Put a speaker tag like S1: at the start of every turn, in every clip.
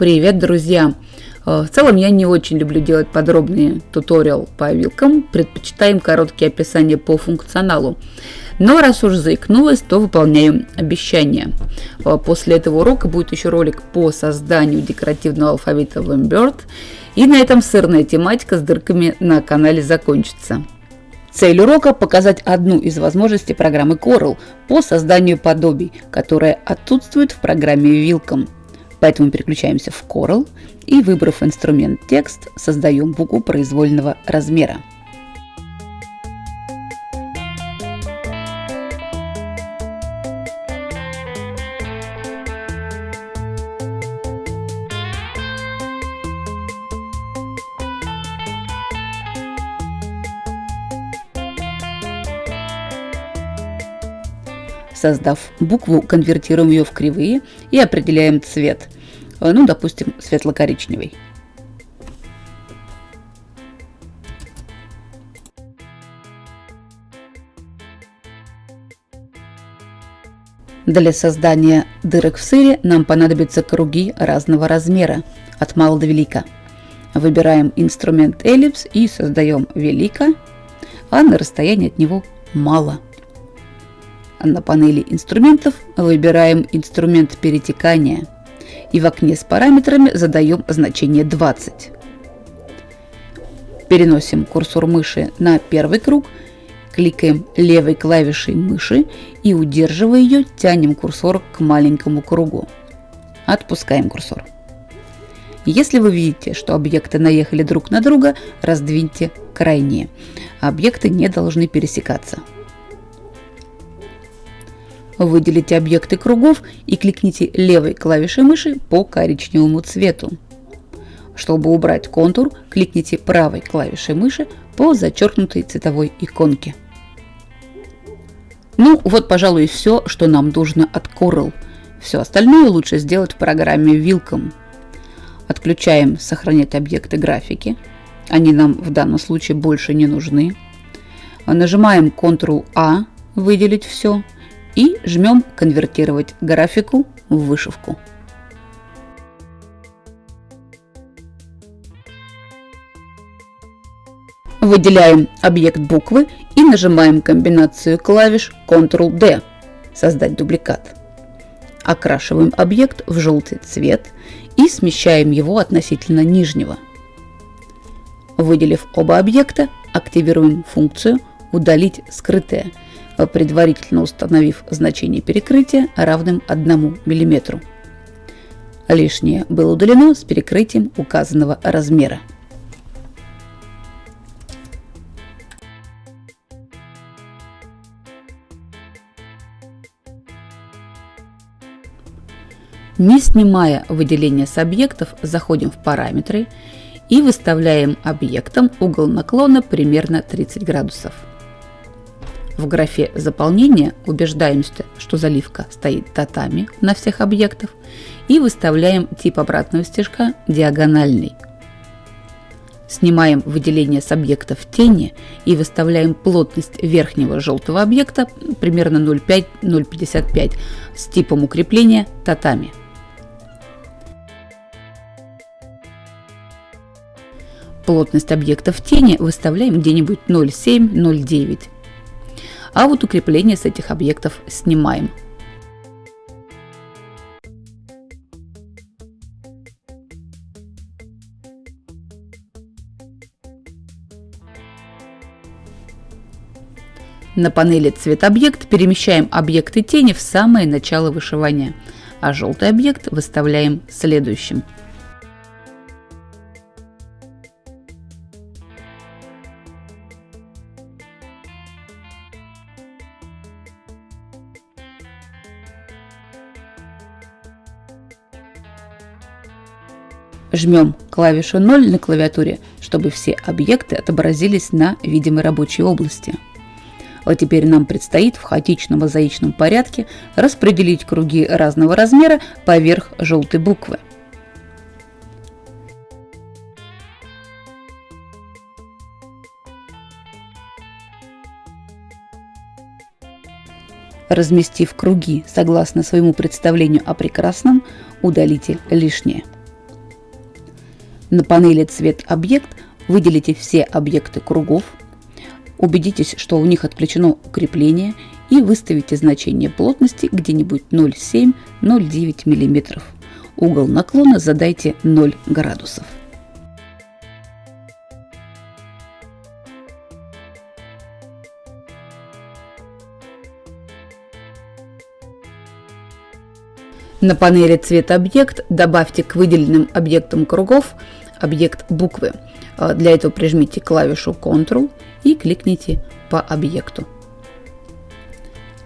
S1: Привет, друзья! Э, в целом я не очень люблю делать подробные туториал по вилкам, предпочитаем короткие описания по функционалу. Но раз уж заикнулась, то выполняю обещание. Э, после этого урока будет еще ролик по созданию декоративного алфавита в. И на этом сырная тематика с дырками на канале закончится. Цель урока – показать одну из возможностей программы Coral по созданию подобий, которая отсутствует в программе Wilcom. Поэтому переключаемся в Coral и, выбрав инструмент текст, создаем букву произвольного размера. Создав букву, конвертируем ее в кривые и определяем цвет. Э, ну, допустим, светло-коричневый. Для создания дырок в сыре нам понадобятся круги разного размера, от мала до велика. Выбираем инструмент эллипс и создаем велика, а на расстоянии от него мало. На панели инструментов выбираем инструмент перетекания и в окне с параметрами задаем значение 20. Переносим курсор мыши на первый круг, кликаем левой клавишей мыши и удерживая ее, тянем курсор к маленькому кругу. Отпускаем курсор. Если вы видите, что объекты наехали друг на друга, раздвиньте крайние. Объекты не должны пересекаться. Выделите объекты кругов и кликните левой клавишей мыши по коричневому цвету. Чтобы убрать контур, кликните правой клавишей мыши по зачеркнутой цветовой иконке. Ну вот, пожалуй, все, что нам нужно от Coral. Все остальное лучше сделать в программе Wilcom. Отключаем «Сохранять объекты графики». Они нам в данном случае больше не нужны. Нажимаем Ctrl-A «Выделить все» и жмем «Конвертировать графику в вышивку». Выделяем объект буквы и нажимаем комбинацию клавиш Ctrl-D «Создать дубликат». Окрашиваем объект в желтый цвет и смещаем его относительно нижнего. Выделив оба объекта, активируем функцию «Удалить скрытое», предварительно установив значение перекрытия равным 1 мм. Лишнее было удалено с перекрытием указанного размера. Не снимая выделение с объектов, заходим в параметры и выставляем объектом угол наклона примерно 30 градусов. В графе «Заполнение» убеждаемся, что заливка стоит татами на всех объектах и выставляем тип обратного стежка «Диагональный». Снимаем выделение с объектов тени и выставляем плотность верхнего желтого объекта примерно 0,5-0,55 с типом укрепления татами. Плотность объектов тени выставляем где-нибудь 0,7-0,9 а вот укрепление с этих объектов снимаем. На панели «Цвет объект» перемещаем объекты тени в самое начало вышивания, а желтый объект выставляем следующим. Жмем клавишу 0 на клавиатуре, чтобы все объекты отобразились на видимой рабочей области. А теперь нам предстоит в хаотичном мозаичном порядке распределить круги разного размера поверх желтой буквы. Разместив круги согласно своему представлению о прекрасном, удалите лишнее. На панели «Цвет объект» выделите все объекты кругов, убедитесь, что у них отключено укрепление и выставите значение плотности где-нибудь 0,7-0,9 мм. Угол наклона задайте 0 градусов. На панели «Цвет объект» добавьте к выделенным объектам кругов объект буквы. А, для этого прижмите клавишу Ctrl и кликните по объекту.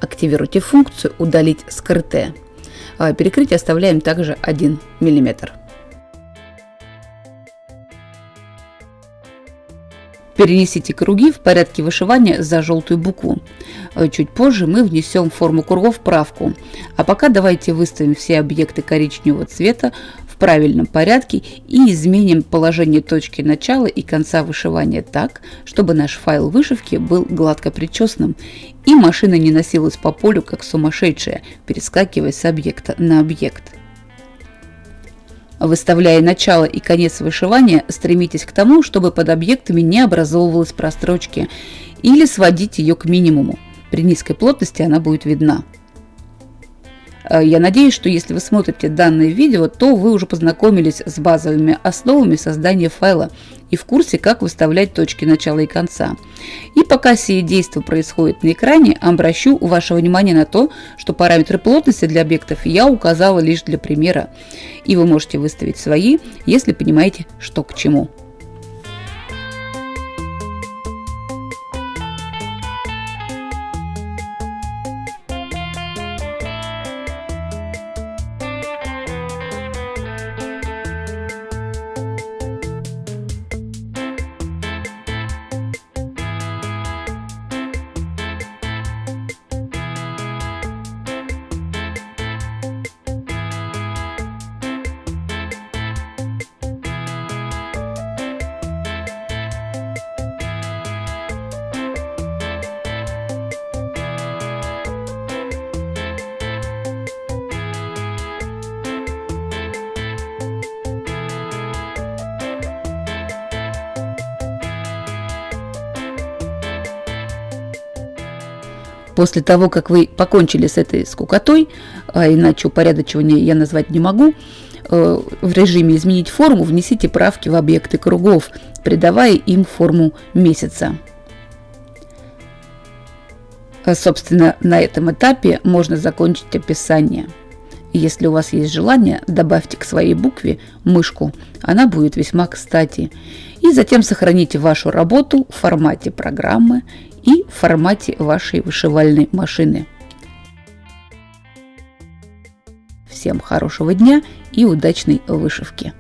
S1: Активируйте функцию «Удалить скрытое». А, перекрытие оставляем также 1 мм. Перенесите круги в порядке вышивания за желтую букву. Э, чуть позже мы внесем форму кругов правку. А пока давайте выставим все объекты коричневого цвета в правильном порядке и изменим положение точки начала и конца вышивания так, чтобы наш файл вышивки был гладко причесанным и машина не носилась по полю как сумасшедшая, перескакивая с объекта на объект. Выставляя начало и конец вышивания, стремитесь к тому, чтобы под объектами не образовывалась прострочки или сводить ее к минимуму. При низкой плотности она будет видна. Э, я надеюсь, что если вы смотрите данное видео, то вы уже познакомились с базовыми основами создания файла и в курсе, как выставлять точки начала и конца. И пока все действия происходят на экране, обращу ваше внимание на то, что параметры плотности для объектов я указала лишь для примера. И вы можете выставить свои, если понимаете, что к чему. После того, как вы покончили с этой скукотой, а иначе упорядочивание я назвать не могу, э, в режиме «Изменить форму» внесите правки в объекты кругов, придавая им форму месяца. А, собственно, на этом этапе можно закончить описание. Если у вас есть желание, добавьте к своей букве мышку, она будет весьма кстати. И затем сохраните вашу работу в формате программы и формате вашей вышивальной машины. Всем хорошего дня и удачной вышивки!